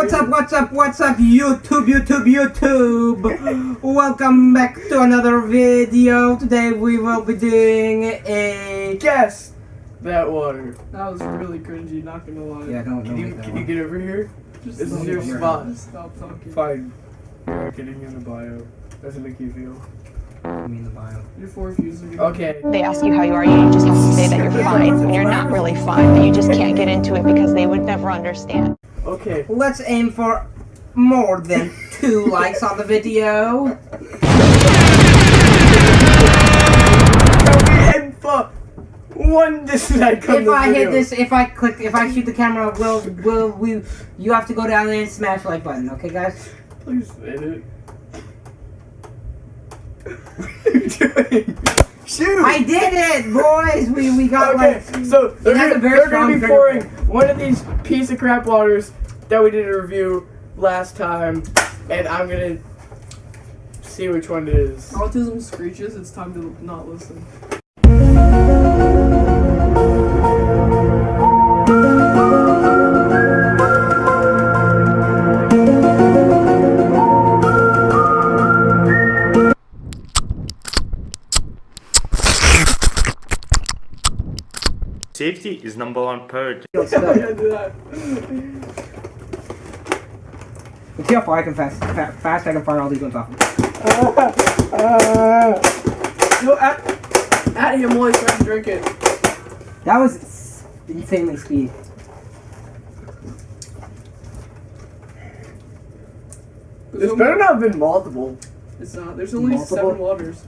What's up, what's up, what's up, YouTube, YouTube, YouTube? Welcome back to another video. Today we will be doing a... Guess that water. That was really cringy, not gonna lie. Yeah, don't, Can don't you that can you get over here? Just This is your spot. Stop talking. Fine. You're getting in the bio. Doesn't make you feel. I mean the bio. Your four views Okay. They ask you how you are, you just have to say that you're fine when you're not really fine, but you just can't get into it because they would never understand. Okay. Let's aim for more than two likes on the video. And for one dislike on If the I hit this, if I click, if I shoot the camera, will, will we, you have to go down there and smash the like button, okay guys? Please hit it. what are you doing? Shoot! I did it, boys! We, we got Okay, like... so they're, gonna, they're gonna be pouring trigger one of these piece of crap waters that we did a review last time, and I'm gonna see which one it is. Autism screeches, it's time to not listen. Safety is number one priority. Let's I go. can't do that. Let's see how far I can fast, fa- fast I can fire all these ones off. No, uh, uh, at, at him while he's trying to drink it. That was s- insanely speed. There's This only- better not have been multiple. It's not. There's only Multiple? seven waters.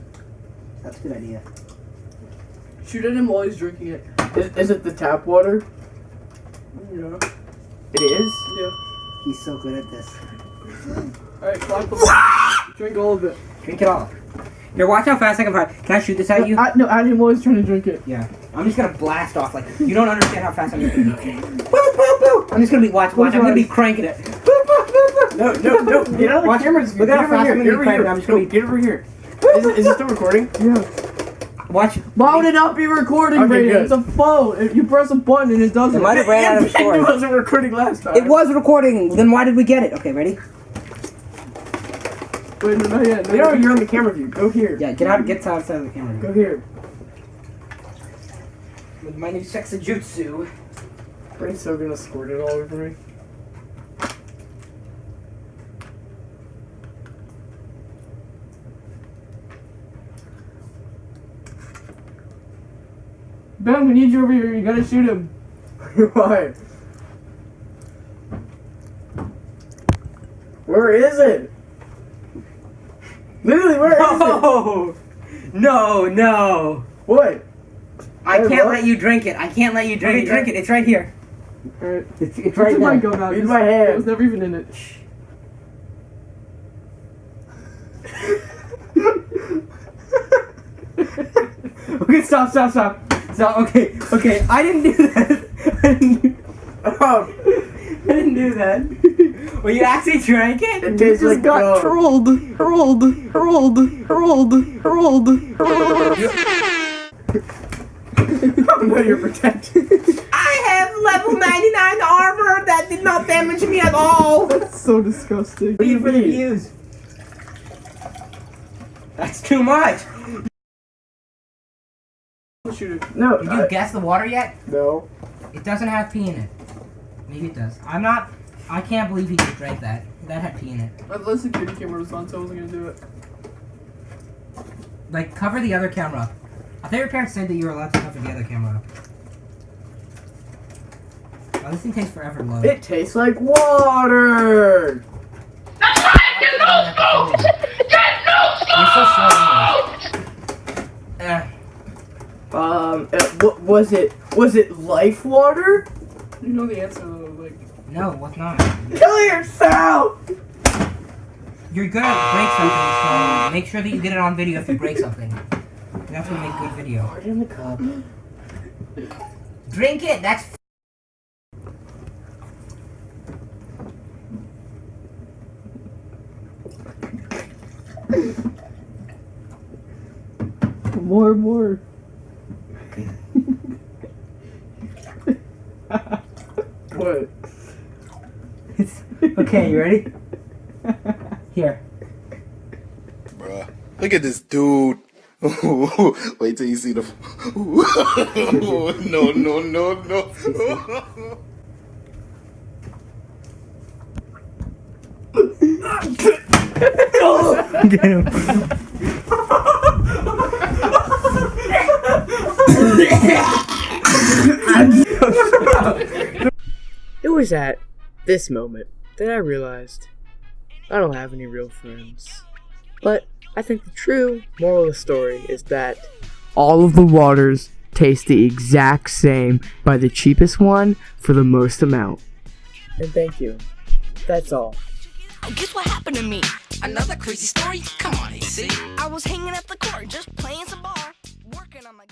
That's a good idea. Shoot at him while he's drinking it. Is, is it the tap water? Yeah. It is? Yeah. He's so good at this. Alright, clap the Drink all of it. Drink it all. Here, watch how fast I can fire. Can I shoot this at you? At, no, at him while he's trying to drink it. Yeah. I'm just gonna blast off like you don't understand how fast I'm gonna be. Boop, boop, boop. I'm just gonna be watch watch. I'm gonna be cranking it. Boop, boop, boop, boop. No, no, no. Get out of the Watch- camera. look Get how over fast here. I'm gonna Get be over cranking. here. I'm just gonna be- get over here. Is, it- is it still recording? Yeah. Watch. Why would it not be recording, Okay, Brayden? good. It's a phone. If you press a button and it doesn't. It might have ran out of It wasn't recording last time. It was recording. Then why did we get it? Okay, ready? Wait, no, not yet. No, You know you're on the camera view. Go here. Yeah. Get out. Get outside of the camera. Go here. With my new sexajutsu. Brain's so gonna squirt it all over me. Ben, we need you over here. You gotta shoot him. Why? Where is it? Literally, where is it? No. No. No. What? I Hey, can't what? let you drink it. I can't let you drink it. Drink it. It's right here. It's, it's right there. go now? In 'Cause my hand. It was never even in it. Okay, stop, stop, stop. Stop. Okay, okay. I didn't do that. I didn't do, Oh, I didn't do that. Well, you actually drank it? it tastes like gum. trolled, trolled, trolled, trolled, trolled. no, you're protected. I have level 99 armor that did not damage me at all. That's so disgusting. What do you for the views. That's too much. Shoot it. No, Did I- you guess the water yet? no. It doesn't have pee in it. Maybe it does. I'm not. I can't believe he just drank that. That had pee in it. I thought the security camera was on, so I wasn't gonna do it. Like, cover the other camera. I thought your parents said that you were allowed to cover the other camera. Oh, this thing takes forever to load. It tastes like water. That's right. Get You're so slow. anyways. Um, uh, what was it? Was it life water? You know the answer though, like. no, what's not? Kill yourself. You're gonna break something, so make sure that you get it on video if you break something. That's what make good video. Put it in the cup. Drink it. That's More, more. What? It's, Okay, you ready? Here. Bruh. Look at this dude. Wait till you see the. no, no, no, no. Get him. It was at this moment that I realized I don't have any real friends. But I think the true moral of the story is that all of the waters taste the exact same by the cheapest one for the most amount. And thank you. That's all. Oh, guess what happened to me? Another crazy story? Come on, AC. I was hanging at the court, just playing some ball, working on my.